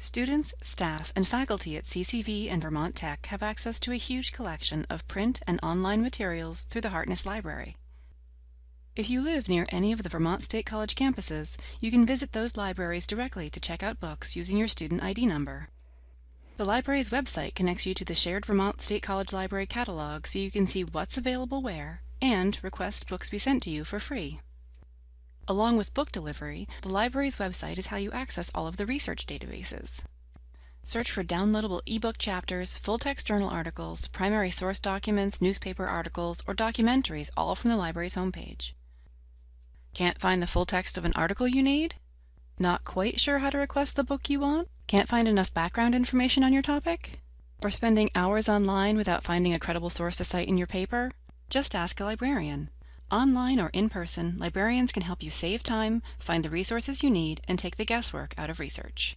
Students, staff, and faculty at CCV and Vermont Tech have access to a huge collection of print and online materials through the Hartness Library. If you live near any of the Vermont State College campuses, you can visit those libraries directly to check out books using your student ID number. The library's website connects you to the shared Vermont State College Library catalog so you can see what's available where and request books be sent to you for free. Along with book delivery, the library's website is how you access all of the research databases. Search for downloadable ebook chapters, full-text journal articles, primary source documents, newspaper articles, or documentaries all from the library's homepage. Can't find the full text of an article you need? Not quite sure how to request the book you want? Can't find enough background information on your topic? Or spending hours online without finding a credible source to cite in your paper? Just ask a librarian. Online or in person, librarians can help you save time, find the resources you need, and take the guesswork out of research.